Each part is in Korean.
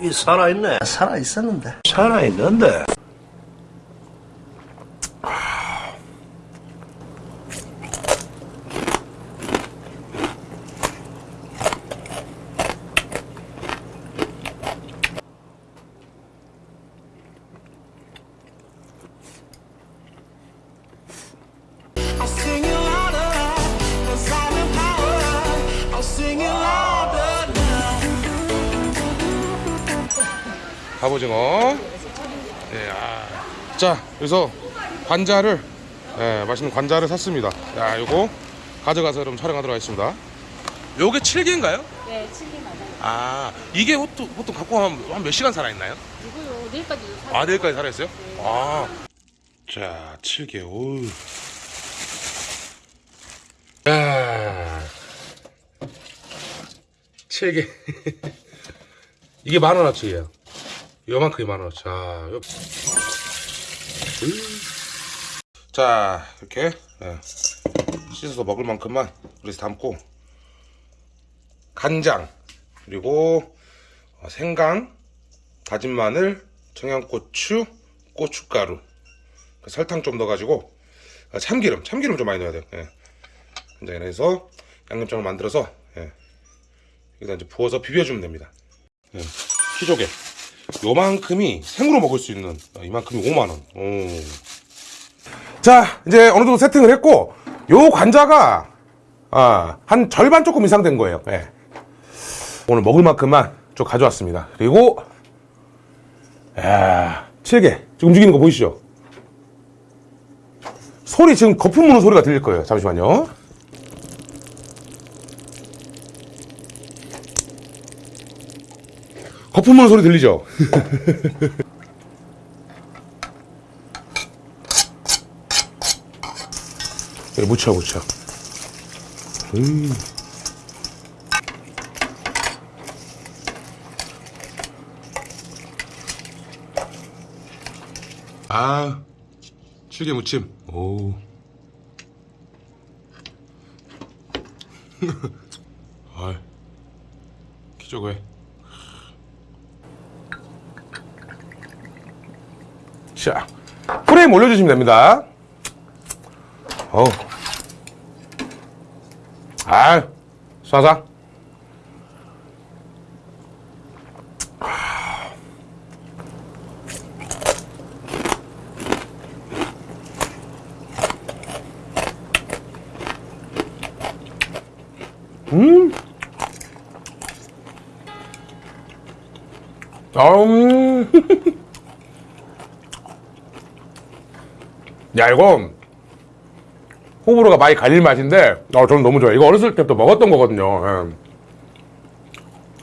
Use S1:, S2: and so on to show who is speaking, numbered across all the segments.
S1: 이 살아있네.
S2: 살아있었는데.
S1: 살아있는데.
S3: 갑오징어. 네, 아. 자, 그래서 관자를 예, 맛있는 관자를 샀습니다. 야, 요거 가져가서 여러분 촬영하도록 하겠습니다. 요게 7개인가요?
S4: 네, 7개 맞아요.
S3: 아, 이게 보통, 보통 갖고 한몇 시간 살아있나요?
S4: 이거요, 내일까지도 사.
S3: 아, 내일까지 살아있어요? 아. 자, 7개. 오. 야. 7개. 이게 만 원 어치예요. 요만큼이 만 원어치. 자, 요. 자, 이렇게 예. 씻어서 먹을 만큼만 그래서 담고 간장 그리고 어, 생강 다진 마늘, 청양고추, 고춧가루, 그 설탕 좀 넣어가지고 아, 참기름, 참기름 좀 많이 넣어야 돼요. 예. 간장에 해서 양념장을 만들어서 예. 여기다 이제 부어서 비벼주면 됩니다. 예. 키조개 요만큼이 생으로 먹을 수 있는 아, 이만큼이 5만 원. 오. 자, 이제 어느 정도 세팅을 했고 요 관자가 아, 한 절반 조금 이상 된 거예요. 예. 오늘 먹을 만큼만 좀 가져왔습니다. 그리고 야, 7개. 지금 움직이는 거 보이시죠? 소리 지금 거품 무는 소리가 들릴 거예요. 잠시만요. 거품 무는 소리 들리죠? 그래, 묻혀, 묻혀. 음. 아, 칠개 무침. 오. 아, 기저귀. 자, 프레임 올려주시면 됩니다. 어우. 아, 쏴사. 음. 음. 야, 이거 호불호가 많이 갈릴 맛인데, 어, 저는 너무 좋아요. 이거 어렸을 때부터 먹었던 거거든요. 예.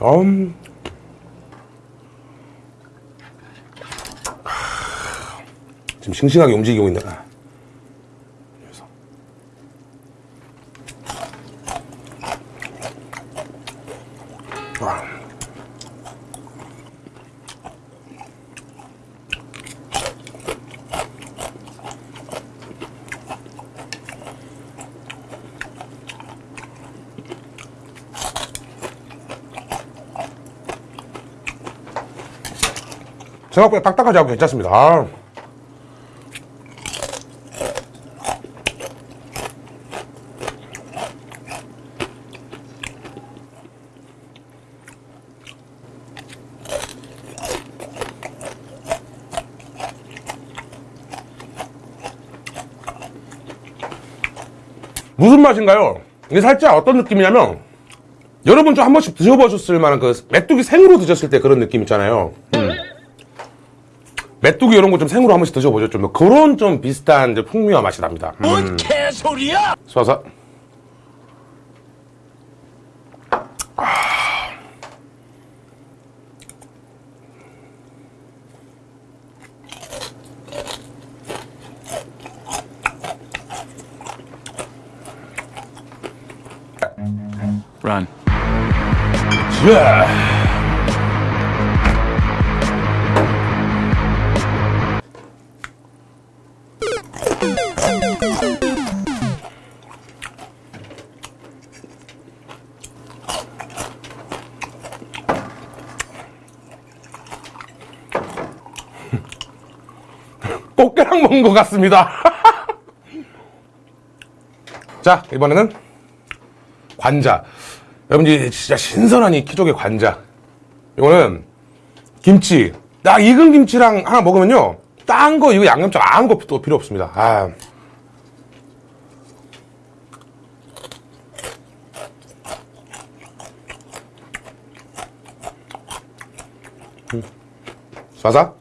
S3: 음. 지금 싱싱하게 움직이고 있네. 생각보다 딱딱하지 않고 괜찮습니다. 아. 무슨 맛인가요? 이게 살짝 어떤 느낌이냐면 여러분 좀 한 번씩 드셔보셨을 만한 그 메뚜기 생으로 드셨을 때 그런 느낌 있잖아요. 음. 메뚜기 이런 거 좀 생으로 한 번씩 드셔보죠. 좀 그런 좀 비슷한 이제 풍미와 맛이 납니다. 음.
S1: 뭔 개소리야!
S3: 쏴서
S5: Run.
S3: 자. 꽃게랑 먹은 것 같습니다. 자, 이번에는 관자. 여러분들 진짜 신선한 이 키조개 관자. 이거는 김치. 딱 익은 김치랑 하나 먹으면요. 딴 거, 이거 양념장 아무것도 필요 없습니다. 아. 음. 쏴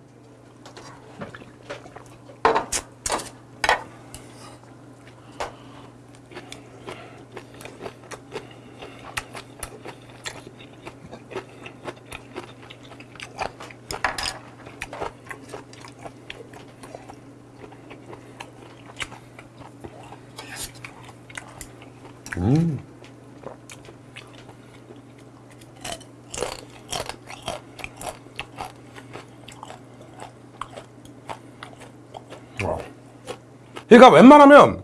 S3: 그러니까 웬만하면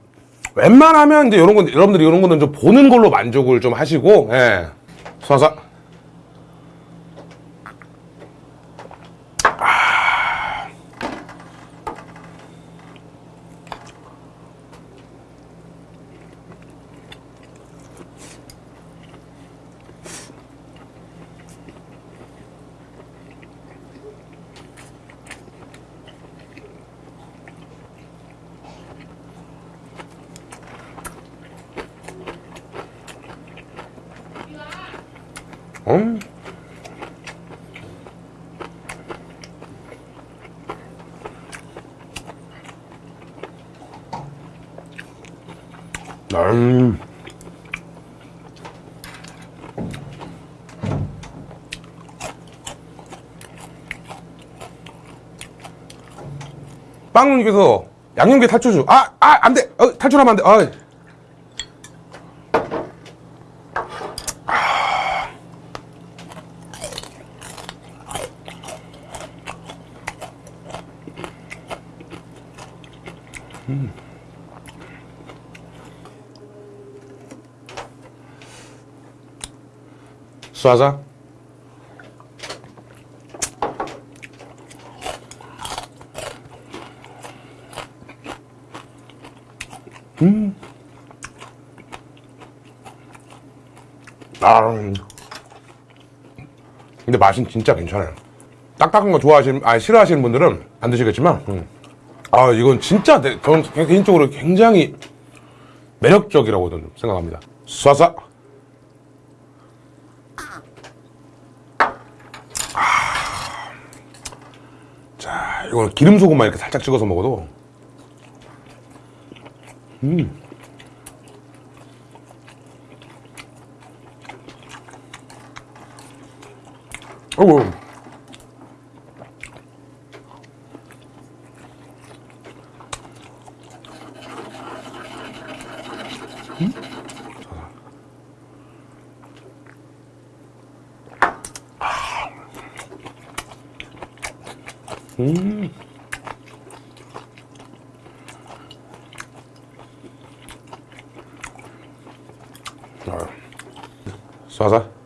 S3: 웬만하면 이제 이런 건 여러분들이 이런 거는 좀 보는 걸로 만족을 좀 하시고 예. 음. 음. 빵님께서 양념게 탈출주. 아, 아, 안 돼. 어, 탈출하면 안 돼. 아. 쏴자. 음. 아. 음. 근데 맛은 진짜 괜찮아요. 딱딱한 거 좋아하시는, 아, 싫어하시는 분들은 안 드시겠지만, 음. 아, 이건 진짜, 내- 저는 개인적으로 굉장히 매력적이라고 저는 생각합니다. 쏴서. 자, 이거는 기름 소금만 이렇게 살짝 찍어서 먹어도 음. 어우. 쏴서.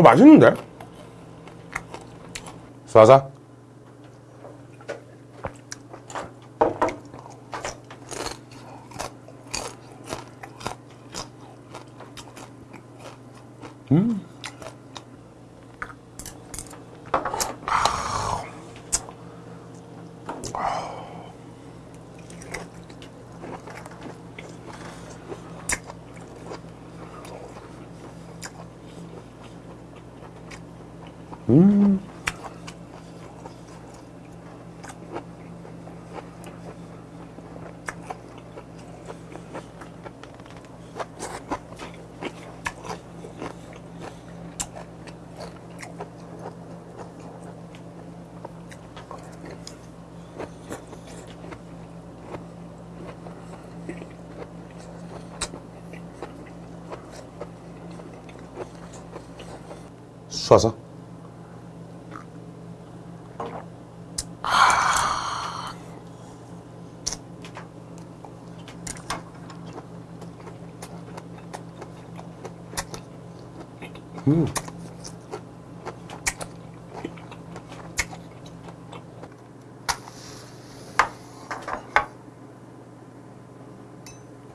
S3: 어, 맛있는데? 쏴서. 음. 쏴서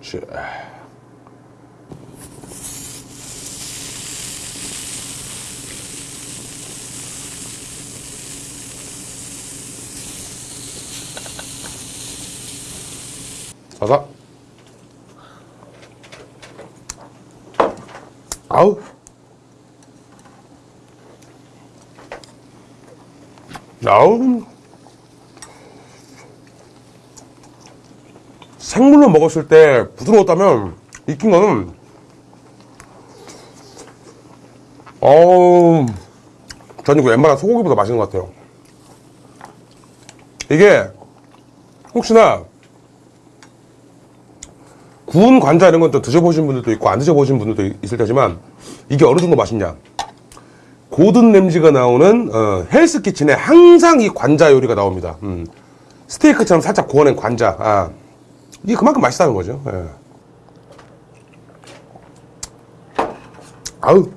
S3: 자. 봐봐. 아우. 아우. 생물로 먹었을 때 부드러웠다면 익힌 거는 어우 전 이거 웬만한 소고기보다 맛있는 것 같아요 이게 혹시나 구운 관자 이런 건 또 드셔보신 분들도 있고 안 드셔보신 분들도 있을 테지만 이게 어느 정도 맛있냐 고든 램지가 나오는 어, 헬스 키친에 항상 이 관자 요리가 나옵니다 음. 스테이크처럼 살짝 구워낸 관자 아. 이게 그만큼 맛있다는 거죠 예. 아우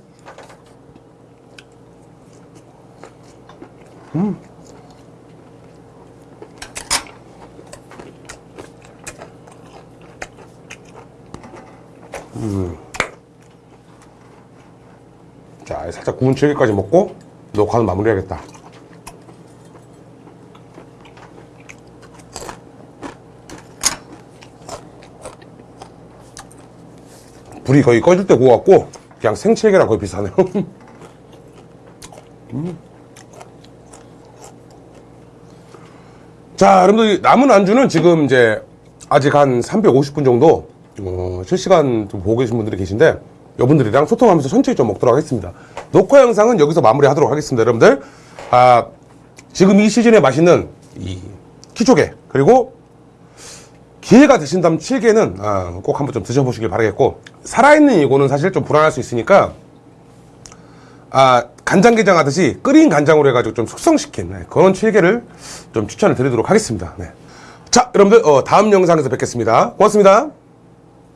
S3: 자, 살짝 구운 질기까지 먹고 녹화는 마무리해야겠다. 불이 거의 꺼질 때 구워갖고 그냥 생채개랑 거의 비슷하네요. 음. 자, 여러분들 남은 안주는 지금 이제 아직 한 350분 정도 어, 실시간 좀 보고 계신 분들이 계신데 여러분들이랑 소통하면서 천천히 좀 먹도록 하겠습니다. 녹화 영상은 여기서 마무리하도록 하겠습니다, 여러분들. 아, 지금 이 시즌에 맛있는 이 키조개 그리고 기회가 되신다면 칠개는 아, 꼭 한번 좀 드셔보시길 바라겠고 살아있는 이거는 사실 좀 불안할 수 있으니까 아, 간장게장 하듯이 끓인 간장으로 해가지고 좀 숙성시킨 네, 그런 칠개를 좀 추천을 드리도록 하겠습니다. 네. 자, 여러분들 어, 다음 영상에서 뵙겠습니다. 고맙습니다.